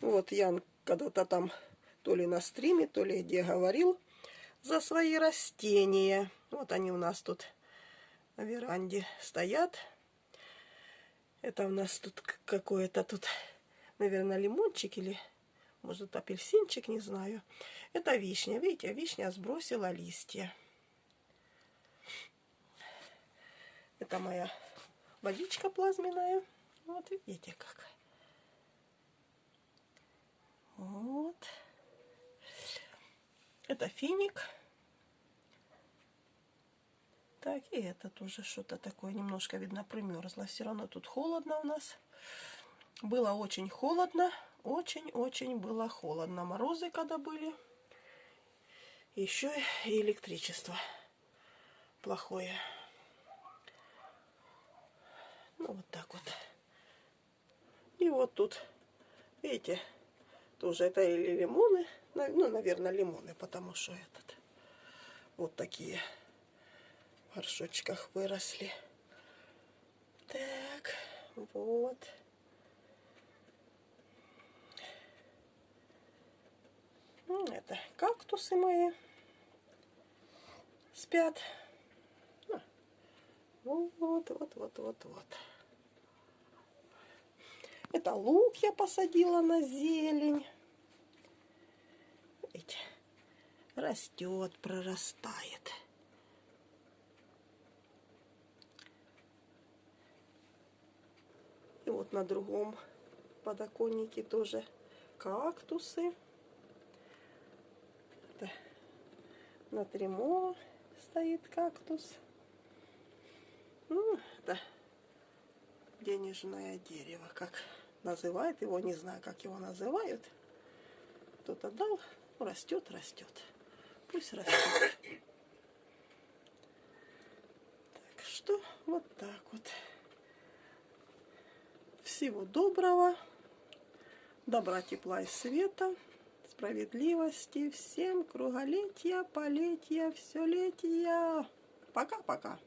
Вот Ян когда-то там то ли на стриме, то ли где говорил за свои растения. Вот они у нас тут на веранде стоят. Это у нас тут какое-то тут, наверное, лимончик или, может, апельсинчик, не знаю. Это вишня. Видите, вишня сбросила листья. Это моя водичка плазменная. Вот видите как. Вот. Это финик. Так, и это тоже что-то такое немножко, видно, примерзло. Все равно тут холодно у нас. Было очень холодно. Очень-очень было холодно. Морозы когда были. Еще и электричество плохое. Ну, вот так вот. И вот тут, видите, тоже это или лимоны. Ну, наверное, лимоны, потому что этот вот такие в горшочках выросли. Так, вот. Ну, это кактусы мои спят. Вот, вот, вот, вот, вот. Это лук я посадила на зелень. Видите, растет, прорастает. И вот на другом подоконнике тоже кактусы. Это на тремо стоит кактус. Ну, это денежное дерево, как называют его, не знаю, как его называют. Кто-то дал, растет, растет. Пусть растет. Так что вот так вот. Всего доброго, добра, тепла и света, справедливости, всем круголетия, полетия, все летия. Пока-пока.